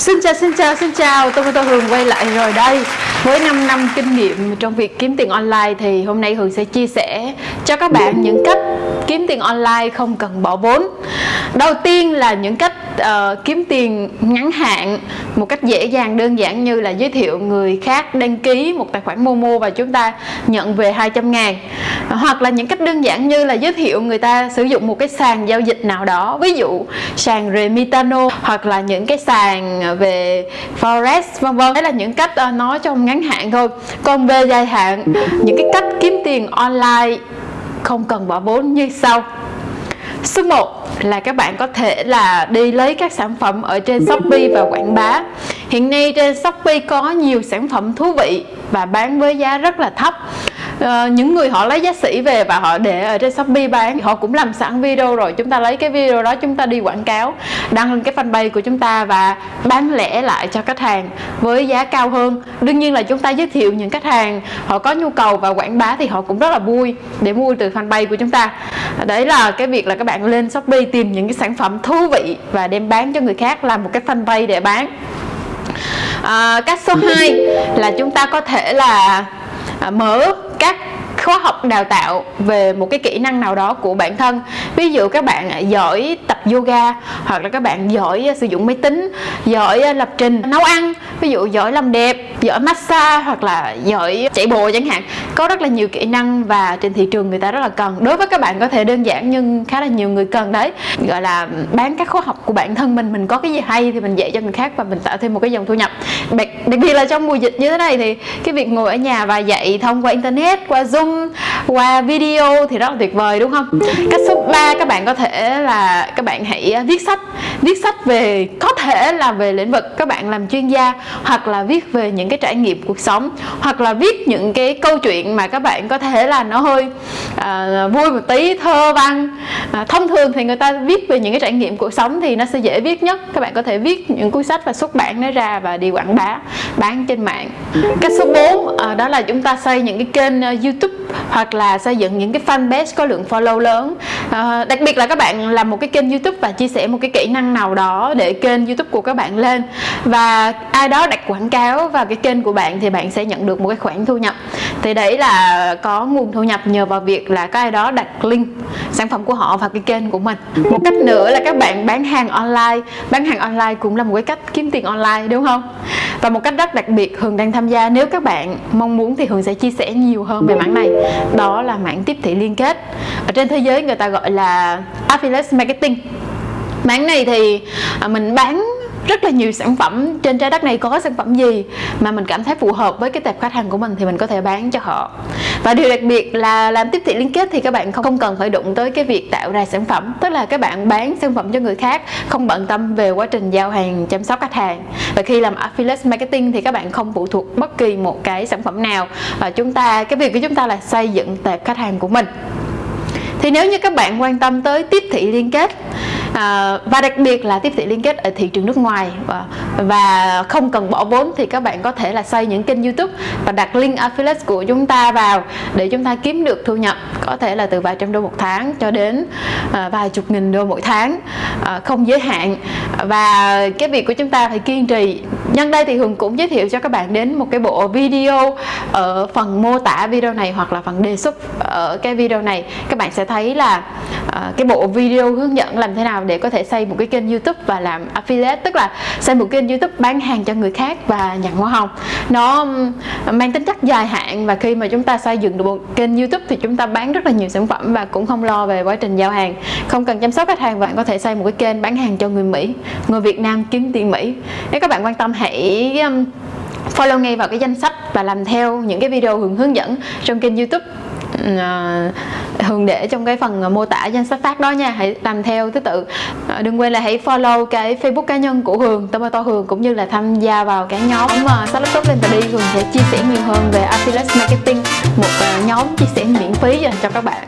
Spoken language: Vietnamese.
Xin chào xin chào xin chào. Tôi tôi Hường quay lại rồi đây. Với 5 năm kinh nghiệm trong việc kiếm tiền online thì hôm nay Hường sẽ chia sẻ cho các bạn những cách kiếm tiền online không cần bỏ vốn đầu tiên là những cách uh, kiếm tiền ngắn hạn một cách dễ dàng đơn giản như là giới thiệu người khác đăng ký một tài khoản Momo và chúng ta nhận về 200 ngàn. Hoặc là những cách đơn giản như là giới thiệu người ta sử dụng một cái sàn giao dịch nào đó ví dụ sàn Remitano hoặc là những cái sàn về Forex vân vân. Đấy là những cách uh, nói trong ngắn hạn thôi. Còn về dài hạn những cái cách kiếm tiền online không cần bỏ vốn như sau số 1 là các bạn có thể là đi lấy các sản phẩm ở trên Shopee và quảng bá. Hiện nay trên Shopee có nhiều sản phẩm thú vị và bán với giá rất là thấp uh, những người họ lấy giá sĩ về và họ để ở trên Shopee bán họ cũng làm sẵn video rồi. Chúng ta lấy cái video đó chúng ta đi quảng cáo đăng lên cái fanpage của chúng ta và bán lẻ lại cho khách hàng với giá cao hơn. Đương nhiên là chúng ta giới thiệu những khách hàng họ có nhu cầu và quảng bá thì họ cũng rất là vui để mua từ fanpage của chúng ta. Đấy là cái việc là các bạn lên Shopee tìm những cái sản phẩm thú vị và đem bán cho người khác làm một cái fanpage để bán. À, cách số 2 là chúng ta có thể là à, mở các khóa học đào tạo về một cái kỹ năng nào đó của bản thân. Ví dụ các bạn giỏi tập yoga, hoặc là các bạn giỏi sử dụng máy tính, giỏi ờ, lập trình, nấu ăn, ví dụ giỏi làm đẹp giỏi massage hoặc là giỏi chạy bộ chẳng hạn. Có rất là nhiều kỹ năng và trên thị trường người ta rất là cần. Đối với các bạn có thể đơn giản nhưng khá là nhiều người cần đấy. Gọi là bán các khóa học của bản thân mình mình có cái gì hay thì mình dạy cho người khác và mình tạo thêm một cái dòng thu nhập. Đặc, biệt là trong mùa dịch như thế này thì cái việc ngồi ở nhà và dạy thông qua internet qua zoom qua video thì rất là tuyệt vời đúng không? Cách số 3 các bạn có thể là các bạn hãy viết sách. Viết sách về có thể là về lĩnh vực các bạn làm chuyên gia hoặc là viết về những cái trải nghiệm cuộc sống hoặc là viết những cái câu chuyện mà các bạn có thể là nó hơi à, vui một tí thơ văn à, thông thường thì người ta viết về những cái trải nghiệm cuộc sống thì nó sẽ dễ viết nhất. Các bạn có thể viết những cuốn sách và xuất bản nó ra và đi quảng bá bán trên mạng. Cách số 4 à, đó là chúng ta xây những cái kênh uh, youtube hoặc là xây dựng những cái fanpage có lượng follow lớn. À, đặc biệt là các bạn làm một cái kênh youtube và chia sẻ một cái kỹ năng nào đó để kênh youtube của các bạn lên. Và ai đó đặt quảng cáo vào cái kênh của bạn thì bạn sẽ nhận được một cái khoản thu nhập. Thì đấy là có nguồn thu nhập nhờ vào việc là có ai đó đặt link sản phẩm của họ vào cái kênh của mình. Một cách nữa là các bạn bán hàng online. Bán hàng online cũng là một cái cách kiếm tiền online đúng không? Và một cách rất đặc biệt Hường đang tham gia, nếu các bạn mong muốn thì Hường sẽ chia sẻ nhiều hơn về mảng này. Đó là mảng tiếp thị liên kết. Ở trên thế giới người ta gọi là affiliate marketing. Mảng này thì à, mình bán rất là nhiều sản phẩm trên trái đất này có sản phẩm gì mà mình cảm thấy phù hợp với cái tệp khách hàng của mình thì mình có thể bán cho họ. Và điều đặc biệt là làm tiếp thị liên kết thì các bạn không cần phải đụng tới cái việc tạo ra sản phẩm. Tức là các bạn bán sản phẩm cho người khác, không bận tâm về quá trình giao hàng, chăm sóc khách hàng. Và khi làm affiliate marketing thì các bạn không phụ thuộc bất kỳ một cái sản phẩm nào. Và chúng ta, cái việc của chúng ta là xây dựng tệp khách hàng của mình. Thì nếu như các bạn quan tâm tới tiếp thị liên kết à, và đặc biệt là tiếp thị liên kết ở thị trường nước ngoài. Và, và không cần bỏ vốn thì các bạn có thể là xây những kênh youtube và đặt link affiliate của chúng ta vào để chúng ta kiếm được thu nhập có thể là từ vài trăm đô một tháng cho đến à, vài chục nghìn đô mỗi tháng à, không giới hạn. Và cái việc của chúng ta phải kiên trì. Nhân đây thì Hường cũng giới thiệu cho các bạn đến một cái bộ video ở phần mô tả video này hoặc là phần đề xuất ở cái video này. Các bạn sẽ thấy là à, cái bộ video hướng dẫn làm thế nào để có thể xây một cái kênh youtube và làm affiliate tức là xây một kênh youtube bán hàng cho người khác và nhận hoa hồng. Nó mang tính chất dài hạn và khi mà chúng ta xây dựng được một kênh youtube thì chúng ta bán rất là nhiều sản phẩm và cũng không lo về quá trình giao hàng. Không cần chăm sóc khách hàng bạn có thể xây một cái kênh bán hàng cho người Mỹ người Việt Nam kiếm tiền Mỹ. Nếu các bạn quan tâm hãy follow ngay vào cái danh sách và làm theo những cái video hướng hướng dẫn trong kênh youtube. Uh, Hường để trong cái phần à, mô tả danh sách phát đó nha. Hãy làm theo thứ tự. À, đừng quên là hãy follow cái Facebook cá nhân của Hường Tomato Hường cũng như là tham gia vào cái nhóm mà uh, laptop lên và đi. Hường sẽ chia sẻ nhiều hơn về affiliate marketing một uh, nhóm chia sẻ miễn phí dành cho các bạn.